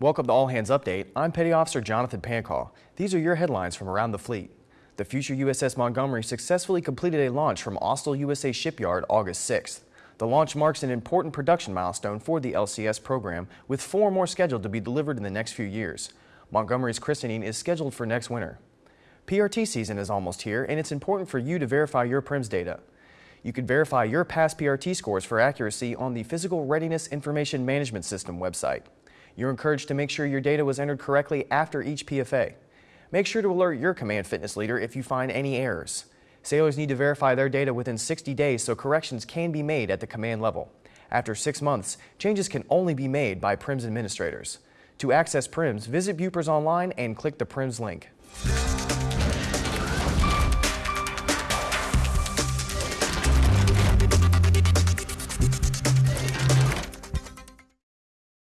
Welcome to All Hands Update. I'm Petty Officer Jonathan Pancall. These are your headlines from around the fleet. The future USS Montgomery successfully completed a launch from Austal USA Shipyard August 6th. The launch marks an important production milestone for the LCS program, with four more scheduled to be delivered in the next few years. Montgomery's christening is scheduled for next winter. PRT season is almost here, and it's important for you to verify your PRIMS data. You can verify your past PRT scores for accuracy on the Physical Readiness Information Management System website. You're encouraged to make sure your data was entered correctly after each PFA. Make sure to alert your command fitness leader if you find any errors. Sailors need to verify their data within 60 days so corrections can be made at the command level. After six months, changes can only be made by PRIMS administrators. To access PRIMS, visit Bupers online and click the PRIMS link.